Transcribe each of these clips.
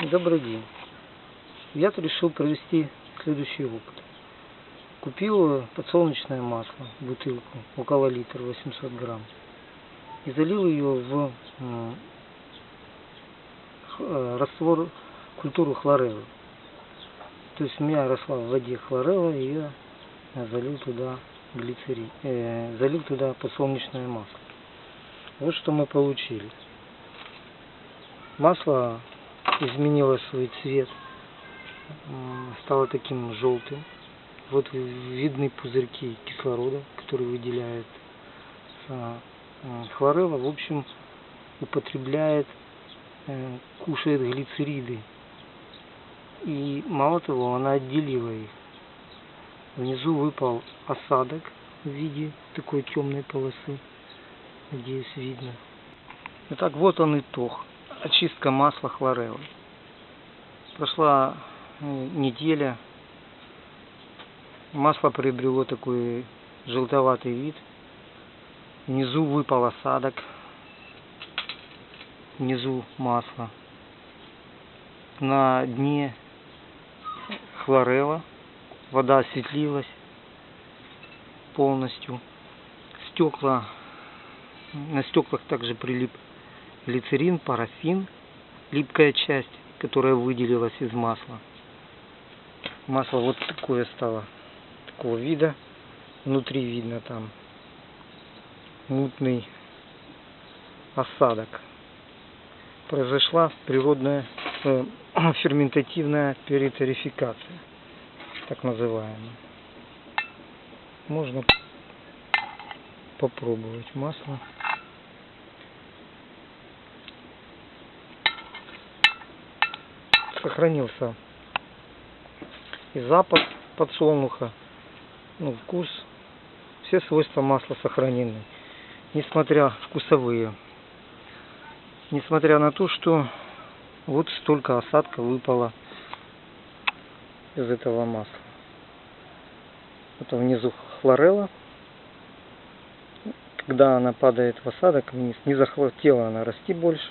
Добрый день. Я тут решил провести следующий опыт. Купил подсолнечное масло, бутылку, около литра, 800 грамм. И залил ее в э, раствор культуру хлореллы. То есть у меня росла в воде хлорелла, и я залил туда глицерин, э, залил туда подсолнечное масло. Вот что мы получили. Масло изменило свой цвет, м, стало таким желтым. Вот видны пузырьки кислорода, которые выделяет а, хлорелла. В общем, употребляет, э, кушает глицериды. И мало того, она отделила их. Внизу выпал осадок в виде такой темной полосы. Надеюсь, видно. Итак, вот он итог. Очистка масла хлореллы. Прошла э, неделя. Масло приобрело такой желтоватый вид. Внизу выпал осадок. Внизу масло. На дне хлорелла. Вода осветлилась полностью. Стекла. На стеклах также прилип глицерин, парафин, липкая часть, которая выделилась из масла. Масло вот такое стало, такого вида. Внутри видно там мутный осадок. Произошла природная э, ферментативная периторификация, так называемая. Можно попробовать масло. Сохранился и запах подсолнуха, ну, вкус, все свойства масла сохранены, несмотря вкусовые, несмотря на то, что вот столько осадка выпало из этого масла. Это внизу хлорелла. Когда она падает в осадок вниз, не захотела она расти больше.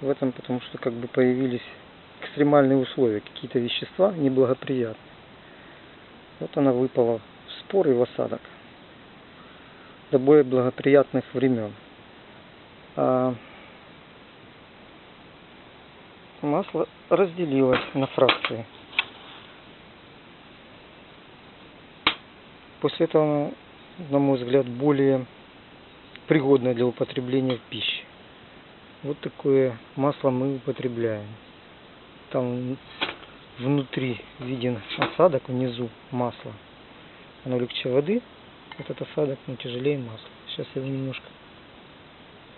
В этом потому что как бы появились экстремальные условия, какие-то вещества неблагоприятные. Вот она выпала в спор и в осадок до более благоприятных времен. А масло разделилось на фракции. После этого, оно, на мой взгляд, более пригодное для употребления в пище. Вот такое масло мы употребляем. Там внутри виден осадок, внизу масло. Оно легче воды, этот осадок, но тяжелее масла. Сейчас я его немножко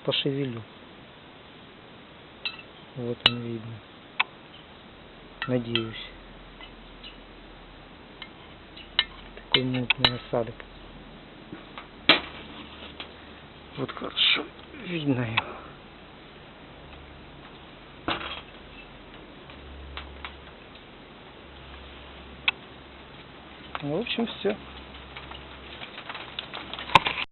пошевелю. Вот он видно. Надеюсь. Такой мутный осадок. Вот хорошо видно его. Ну, в общем, все.